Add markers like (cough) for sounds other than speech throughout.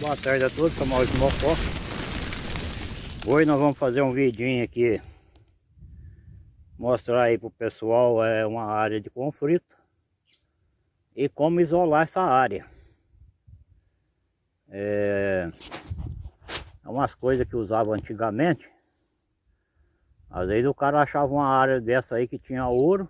Boa tarde a todos, sou Maurício Mocó. Hoje nós vamos fazer um vidinho aqui. Mostrar aí pro pessoal é uma área de conflito E como isolar essa área. É, é umas coisas que usava antigamente. Às vezes o cara achava uma área dessa aí que tinha ouro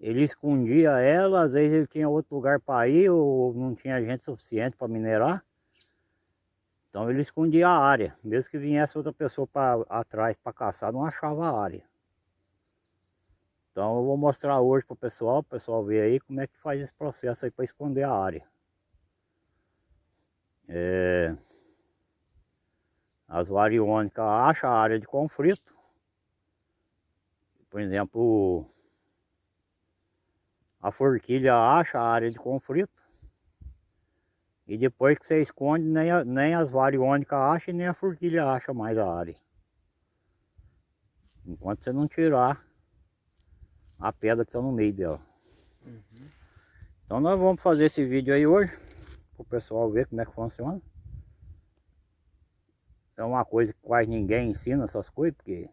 ele escondia ela, às vezes ele tinha outro lugar para ir ou não tinha gente suficiente para minerar. Então ele escondia a área, mesmo que viesse outra pessoa para atrás para caçar, não achava a área. Então eu vou mostrar hoje para o pessoal, o pessoal ver aí como é que faz esse processo aí para esconder a área. É... As variônicas acham a área de conflito. Por exemplo, a forquilha acha a área de conflito. E depois que você esconde nem, a, nem as variônicas acham nem a forquilha acha mais a área. Enquanto você não tirar a pedra que está no meio dela. Uhum. então nós vamos fazer esse vídeo aí hoje para o pessoal ver como é que funciona. É uma coisa que quase ninguém ensina essas coisas porque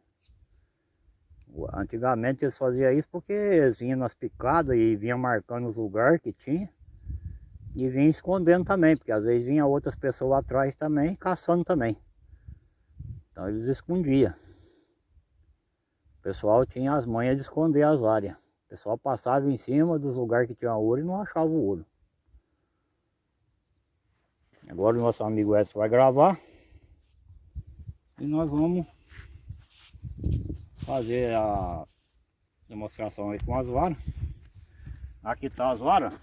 Antigamente eles faziam isso porque eles vinham nas picadas e vinham marcando os lugares que tinha. E vinham escondendo também, porque às vezes vinha outras pessoas atrás também, caçando também. Então eles escondiam. O pessoal tinha as manhas de esconder as áreas. O pessoal passava em cima dos lugares que tinha ouro e não achava o ouro. Agora o nosso amigo Edson vai gravar. E nós vamos fazer a demonstração aí com as varas. Aqui tá as varas.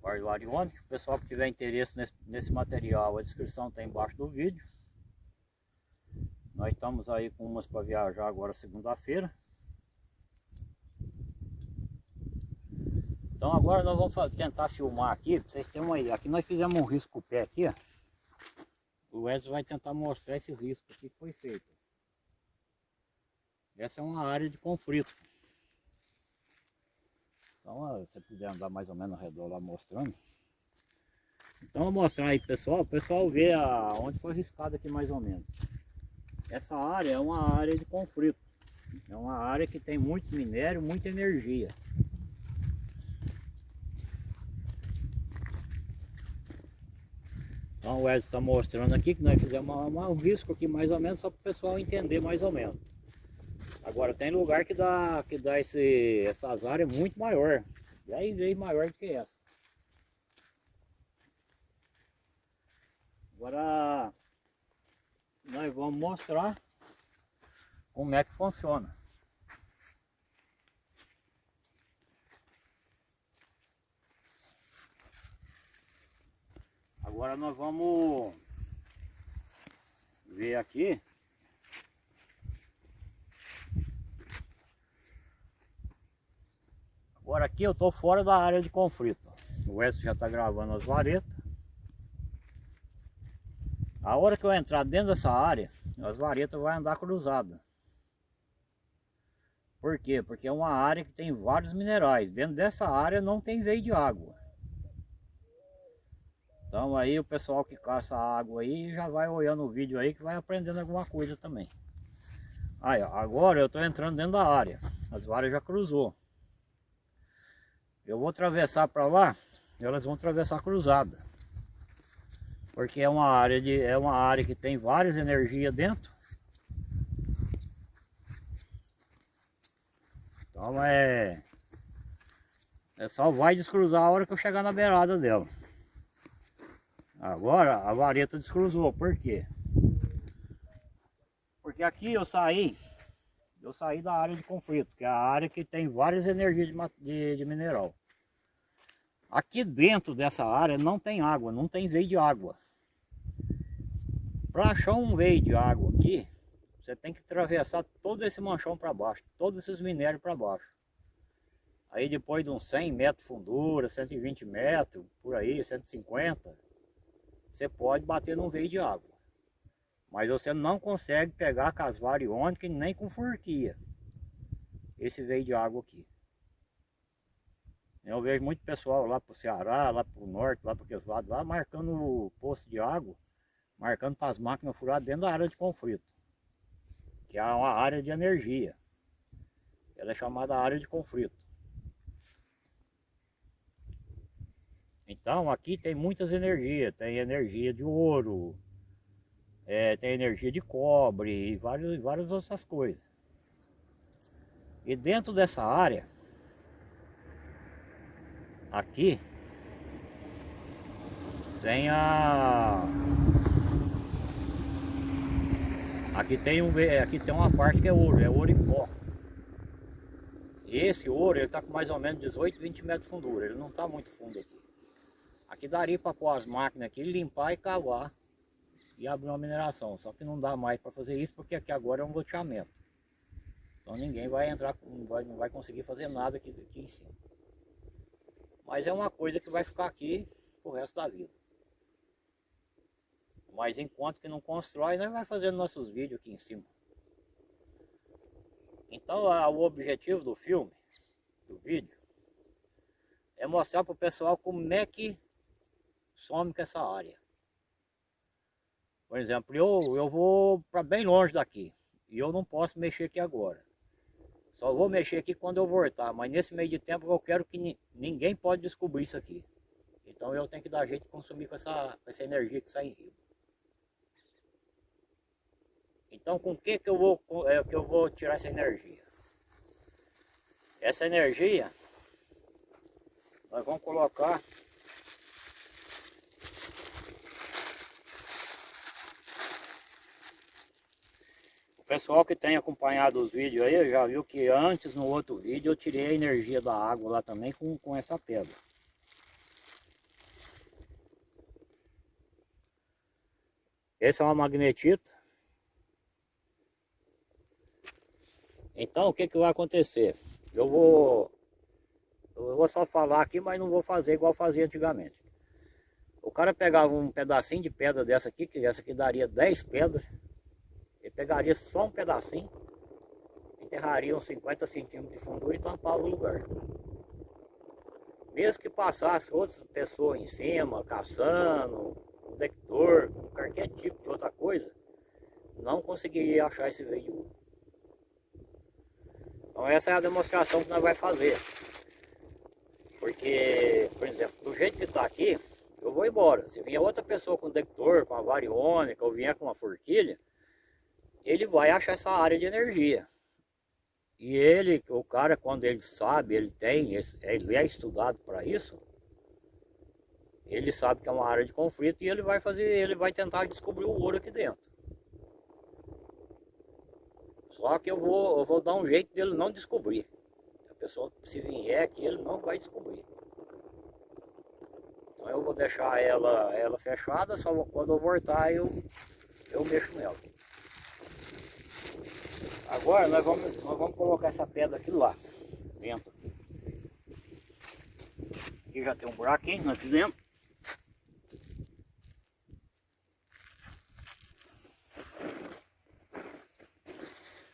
Par de onde? O pessoal que tiver interesse nesse, nesse material, a descrição está embaixo do vídeo. Nós estamos aí com umas para viajar agora segunda-feira. Então agora nós vamos tentar filmar aqui, para vocês terem uma ideia. Aqui nós fizemos um risco o pé aqui, ó. O Wesley vai tentar mostrar esse risco aqui que foi feito. Essa é uma área de conflito. Então, se você puder andar mais ou menos ao redor lá mostrando. Então, vou mostrar aí pessoal, o pessoal vê a, onde foi riscado aqui mais ou menos. Essa área é uma área de conflito. É uma área que tem muito minério, muita energia. Então o Edson está mostrando aqui que nós fizemos um risco aqui mais ou menos, só para o pessoal entender mais ou menos. Agora tem lugar que dá, que dá esse, essas áreas muito maior, 10 vezes maior do que essa. Agora nós vamos mostrar como é que funciona. Agora nós vamos ver aqui. Agora aqui eu estou fora da área de conflito. O Wes já está gravando as varetas. A hora que eu entrar dentro dessa área, as varetas vão andar cruzadas. Por quê? Porque é uma área que tem vários minerais. Dentro dessa área não tem veio de água. Então aí o pessoal que caça água aí já vai olhando o vídeo aí que vai aprendendo alguma coisa também. Aí agora eu estou entrando dentro da área. As varas já cruzou. Eu vou atravessar para lá, elas vão atravessar cruzada. Porque é uma área de é uma área que tem várias energias dentro. Então é é só vai descruzar a hora que eu chegar na beirada dela. Agora a vareta descruzou, por quê? Porque aqui eu saí, eu saí da área de conflito, que é a área que tem várias energias de, de, de mineral. Aqui dentro dessa área não tem água, não tem veio de água. Para achar um veio de água aqui, você tem que atravessar todo esse manchão para baixo, todos esses minérios para baixo. Aí depois de uns 100 metros de fundura, 120 metros, por aí, 150, você pode bater num veio de água. Mas você não consegue pegar com as variônicas nem com forquia. Esse veio de água aqui. Eu vejo muito pessoal lá pro Ceará, lá pro norte, lá para aqueles lados lá, marcando o poço de água, marcando para as máquinas furar dentro da área de conflito. Que é uma área de energia. Ela é chamada área de conflito. Então aqui tem muitas energias, tem energia de ouro, é, tem energia de cobre e várias, outras coisas. E dentro dessa área, aqui, tem a... Aqui tem, um, aqui tem uma parte que é ouro, é ouro em pó. Esse ouro, ele está com mais ou menos 18, 20 metros de fundura, ele não está muito fundo aqui. Aqui daria para pôr as máquinas aqui, limpar e cavar e abrir uma mineração. Só que não dá mais para fazer isso porque aqui agora é um loteamento. Então ninguém vai entrar, não vai, não vai conseguir fazer nada aqui, aqui em cima. Mas é uma coisa que vai ficar aqui o resto da vida. Mas enquanto que não constrói, nós vai fazendo nossos vídeos aqui em cima. Então a, o objetivo do filme, do vídeo, é mostrar para o pessoal como é que some com essa área. Por exemplo, eu, eu vou para bem longe daqui. E eu não posso mexer aqui agora. Só vou mexer aqui quando eu voltar. Mas nesse meio de tempo eu quero que ni ninguém pode descobrir isso aqui. Então eu tenho que dar jeito de consumir com essa, com essa energia que sai em rio. Então com que que eu vou, é, que eu vou tirar essa energia? Essa energia nós vamos colocar pessoal que tem acompanhado os vídeos aí já viu que antes no outro vídeo eu tirei a energia da água lá também com, com essa pedra. Essa é uma magnetita. Então o que, que vai acontecer? Eu vou, eu vou só falar aqui, mas não vou fazer igual fazia antigamente. O cara pegava um pedacinho de pedra dessa aqui, que essa aqui daria 10 pedras pegaria só um pedacinho, enterraria uns 50 centímetros de fundura e tampava o lugar. Mesmo que passasse outras pessoas em cima, caçando, um detector, qualquer tipo de outra coisa, não conseguiria achar esse veio Então essa é a demonstração que nós vamos fazer. Porque, por exemplo, do jeito que está aqui, eu vou embora. Se vier outra pessoa com detector, com a variônica, ou vier com uma forquilha, ele vai achar essa área de energia. E ele, o cara, quando ele sabe, ele tem, ele é estudado para isso, ele sabe que é uma área de conflito e ele vai fazer, ele vai tentar descobrir o ouro aqui dentro. Só que eu vou, eu vou dar um jeito dele não descobrir. A pessoa, se vier aqui, ele não vai descobrir. Então eu vou deixar ela, ela fechada, só quando eu voltar eu, eu mexo nela. Agora nós vamos, nós vamos colocar essa pedra aqui lá, dentro. Aqui já tem um buraquinho, nós fizemos.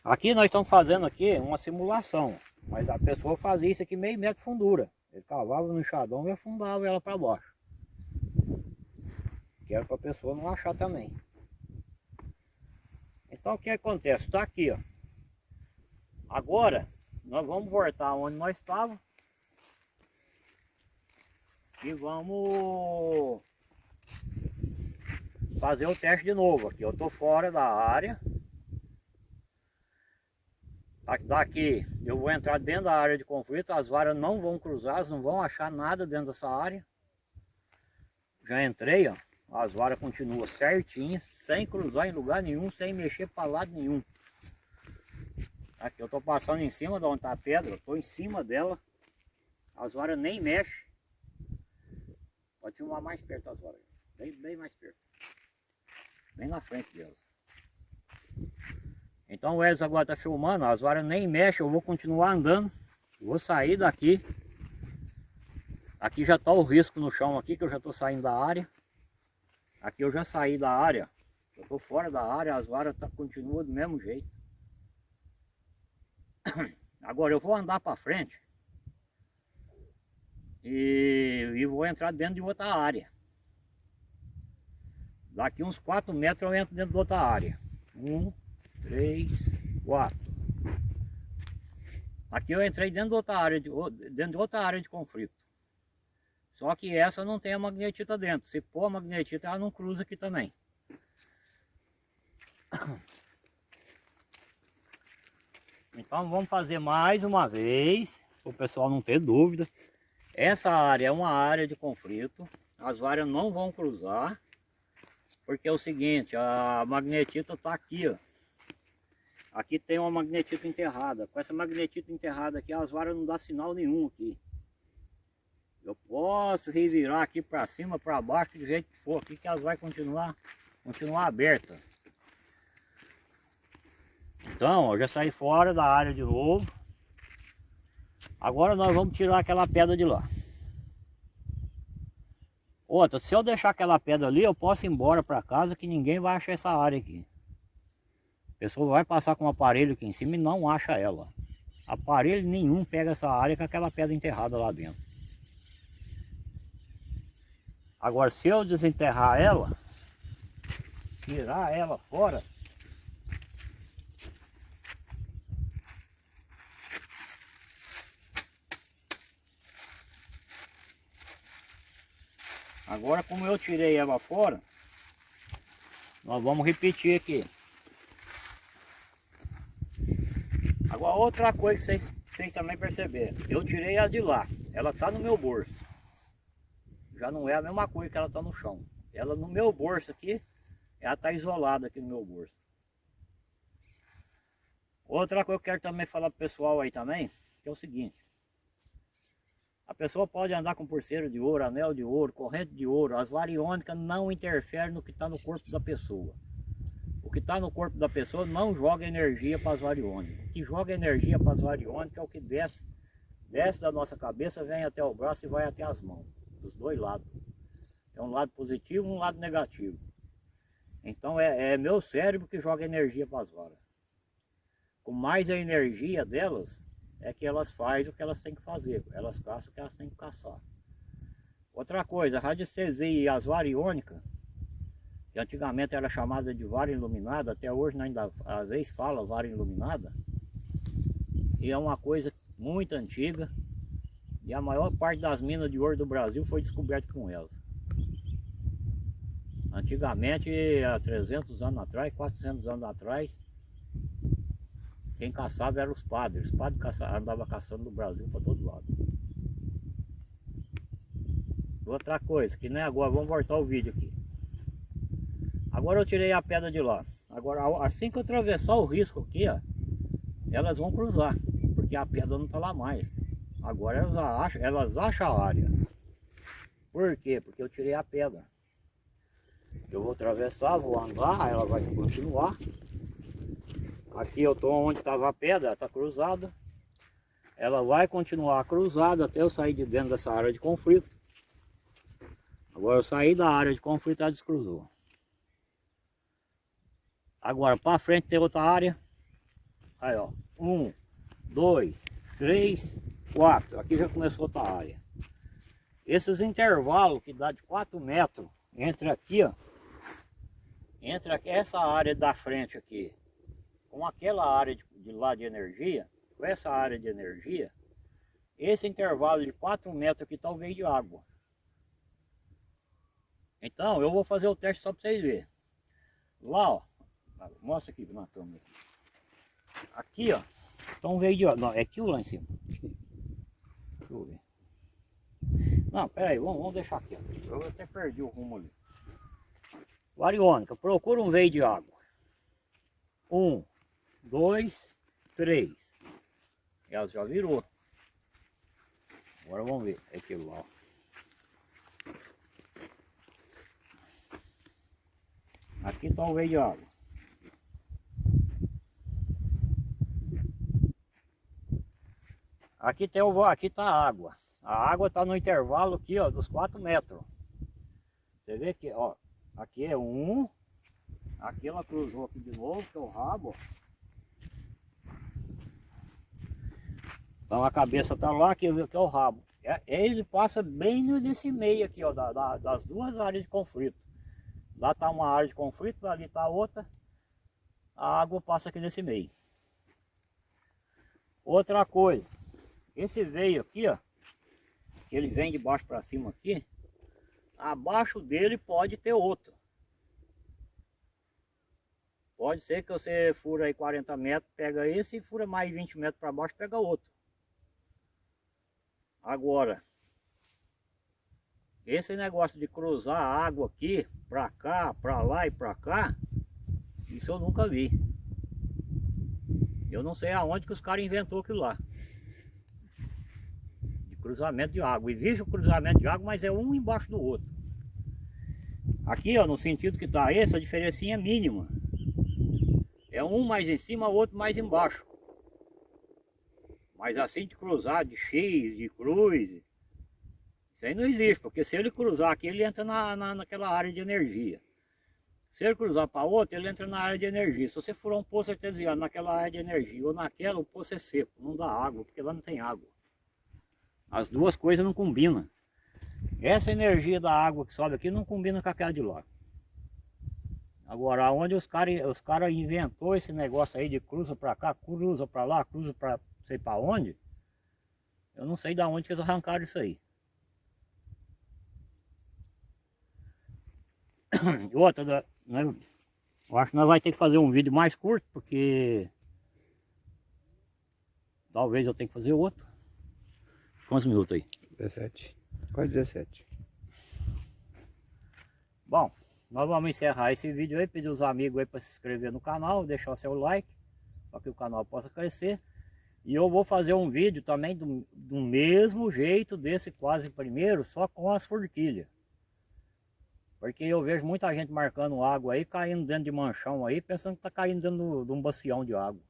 Aqui nós estamos fazendo aqui uma simulação, mas a pessoa fazia isso aqui meio metro de fundura. Ele cavava no enxadão e afundava ela para baixo. Que era para a pessoa não achar também. Então o que acontece? Está aqui, ó. Agora, nós vamos voltar onde nós estávamos. E vamos fazer o teste de novo aqui. Eu estou fora da área. Daqui eu vou entrar dentro da área de conflito, as varas não vão cruzar, não vão achar nada dentro dessa área. Já entrei, ó. As varas continuam certinhas, sem cruzar em lugar nenhum, sem mexer para lado nenhum. Aqui eu estou passando em cima de onde está a pedra, estou em cima dela. As varas nem mexem. Pode filmar mais perto das varas. Bem, bem mais perto. Bem na frente delas. Então o Edson agora está filmando, as varas nem mexem, eu vou continuar andando. Vou sair daqui. Aqui já está o risco no chão aqui, que eu já estou saindo da área. Aqui eu já saí da área. Eu estou fora da área, as varas tá, continuam do mesmo jeito. (coughs) Agora eu vou andar para frente. e, e vou entrar dentro de outra área. Daqui uns 4 metros eu entro dentro de outra área. 1, 3, 4. Aqui eu entrei dentro de outra área de, dentro de outra área de conflito. Só que essa não tem a magnetita dentro. Se pôr a magnetita, ela não cruza aqui também. (coughs) Então vamos fazer mais uma vez, para o pessoal não ter dúvida. Essa área é uma área de conflito, as várias não vão cruzar, porque é o seguinte, a magnetita está aqui, ó. Aqui tem uma magnetita enterrada. Com essa magnetita enterrada aqui, as varas não dá sinal nenhum aqui. Eu posso revirar aqui para cima, para baixo, do jeito que for aqui, que elas vai continuar, continuar aberta. Então, eu já saí fora da área de novo. Agora nós vamos tirar aquela pedra de lá. Outra, se eu deixar aquela pedra ali, eu posso ir embora para casa que ninguém vai achar essa área aqui. A pessoa vai passar com um aparelho aqui em cima e não acha ela. Aparelho nenhum pega essa área com aquela pedra enterrada lá dentro. Agora, se eu desenterrar ela, tirar ela fora, Agora como eu tirei ela fora, nós vamos repetir aqui. Agora outra coisa que vocês, vocês também perceberam, eu tirei ela de lá, ela está no meu bolso. Já não é a mesma coisa que ela está no chão. Ela no meu bolso aqui, ela está isolada aqui no meu bolso. Outra coisa que eu quero também falar para o pessoal aí também, é o seguinte. A pessoa pode andar com pulseira de ouro, anel de ouro, corrente de ouro. As variônicas não interferem no que está no corpo da pessoa. O que está no corpo da pessoa não joga energia para as variônicas. O que joga energia para as variônicas é o que desce, desce da nossa cabeça, vem até o braço e vai até as mãos. Dos dois lados. É um lado positivo e um lado negativo. Então é, é meu cérebro que joga energia para as varas. Com mais a energia delas, é que elas fazem o que elas têm que fazer, elas caçam o que elas têm que caçar. Outra coisa, a radiestesia e as variônicas, que antigamente era chamada de vara iluminada, até hoje ainda às vezes fala vara iluminada, e é uma coisa muito antiga, e a maior parte das minas de ouro do Brasil foi descoberta com elas. Antigamente, há 300 anos atrás, 400 anos atrás, quem caçava eram os padres. Os padres caçavam, andavam caçando no Brasil para todo lado. Outra coisa, que nem agora, vamos voltar o vídeo aqui. Agora eu tirei a pedra de lá. Agora, assim que eu atravessar o risco aqui, ó, elas vão cruzar, porque a pedra não está lá mais. Agora elas acham, elas acham a área. Por quê? Porque eu tirei a pedra. Eu vou atravessar, vou andar, ela vai continuar. Aqui eu estou onde estava a pedra, está cruzada. Ela vai continuar cruzada até eu sair de dentro dessa área de conflito. Agora eu saí da área de conflito, ela descruzou. Agora para frente tem outra área. Aí ó, um, dois, três, quatro. Aqui já começou outra área. Esses intervalos que dá de 4 metros entre aqui, ó, entre aqui, essa área da frente aqui com aquela área de, de lá de energia, com essa área de energia, esse intervalo de 4 metros aqui o veio de água. Então, eu vou fazer o teste só para vocês verem. Lá, ó, mostra aqui na câmera. Aqui, ó, um veio de água. Não, é aqui lá em cima. Deixa eu ver. Não, pera aí, vamos, vamos deixar aqui. Ó. Eu até perdi o rumo ali. Variônica, procura um veio de água. Um, dois, três. Ela já virou. Agora vamos ver. É aquilo lá. Aqui está o veio de água. Aqui tem o aqui está a água. A água está no intervalo aqui, ó, dos 4 metros. Você vê que, ó, aqui é um, aqui ela cruzou aqui de novo, que é o rabo, ó. Então a cabeça está lá, que, que é o rabo. É, ele passa bem nesse meio aqui, ó, da, da, das duas áreas de conflito. Lá está uma área de conflito, ali está outra. A água passa aqui nesse meio. Outra coisa, esse veio aqui, ó, ele vem de baixo para cima aqui, abaixo dele pode ter outro. Pode ser que você fura aí 40 metros, pega esse, e fura mais 20 metros para baixo, pega outro. Agora, esse negócio de cruzar a água aqui, para cá, para lá e para cá, isso eu nunca vi. Eu não sei aonde que os caras inventou aquilo lá. De cruzamento de água. Existe o cruzamento de água, mas é um embaixo do outro. Aqui, ó, no sentido que está esse, a diferencinha é mínima. É um mais em cima, o outro mais embaixo. Mas assim de cruzar de X, de cruz, isso aí não existe, porque se ele cruzar aqui, ele entra na, na, naquela área de energia. Se ele cruzar para outra, ele entra na área de energia. Se você furar um poço artesiano naquela área de energia ou naquela, o poço é seco, não dá água, porque lá não tem água. As duas coisas não combinam. Essa energia da água que sobe aqui não combina com aquela de lá. Agora, onde os caras os cara inventou esse negócio aí de cruza para cá, cruza para lá, cruza para sei para onde. Eu não sei de onde que eles arrancaram isso aí. Outra, né, eu acho que nós vamos ter que fazer um vídeo mais curto, porque talvez eu tenha que fazer outro. Quantos minutos aí? 17. Quase 17. Bom, nós vamos encerrar esse vídeo aí, pedir os amigos aí para se inscrever no canal, deixar o seu like, para que o canal possa crescer. E eu vou fazer um vídeo também do, do mesmo jeito desse quase primeiro, só com as forquilhas. Porque eu vejo muita gente marcando água aí, caindo dentro de manchão aí, pensando que está caindo dentro de um bacião de água.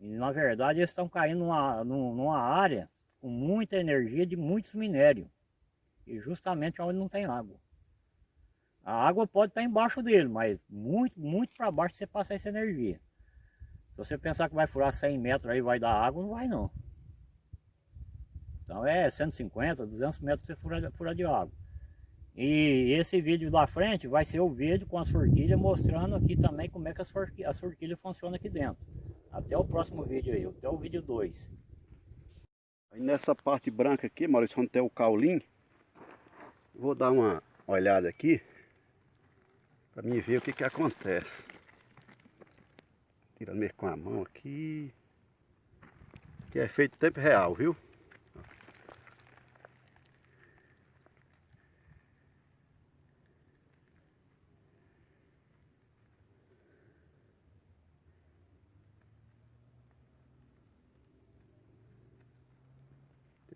E na verdade eles estão caindo numa, numa área com muita energia de muitos minérios. E justamente onde não tem água. A água pode estar embaixo dele, mas muito, muito para baixo você passar essa energia. Você pensar que vai furar 100 metros aí vai dar água, não vai não. Então é 150, 200 metros você fura, fura de água. E esse vídeo da frente vai ser o vídeo com as forquilhas mostrando aqui também como é que as forquilhas, as forquilhas funcionam aqui dentro. Até o próximo vídeo aí, até o vídeo 2. Aí nessa parte branca aqui, Maurício, onde tem o caulim, vou dar uma olhada aqui para mim ver o que que acontece. Tirando mesmo com a mão aqui. Que é feito em tempo real, viu?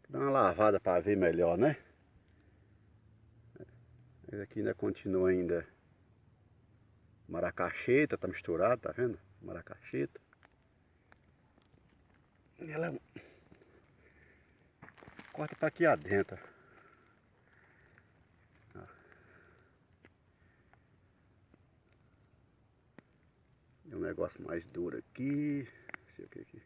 Dar uma lavada para ver melhor, né? Esse aqui ainda continua ainda maracacheta, tá misturado, tá vendo? Maracacheta. Ela corta para aqui adentro. É um negócio mais duro aqui. Não sei o que aqui.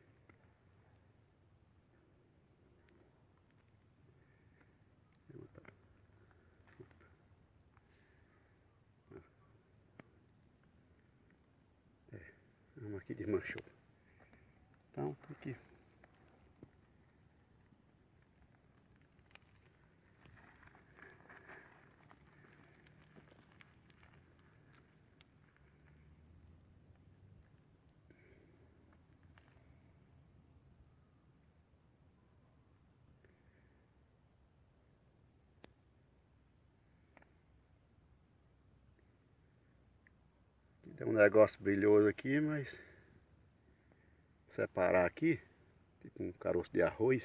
Uma aqui desmanchou. Então, aqui. Tem um negócio brilhoso aqui, mas separar aqui, tipo um caroço de arroz.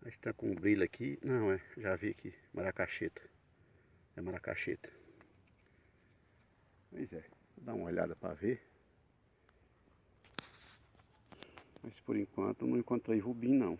Mas está com um brilho aqui, não é, já vi aqui, maracacheta. É maracacheta. Pois é, vou dar uma olhada para ver. Mas por enquanto não encontrei rubim não.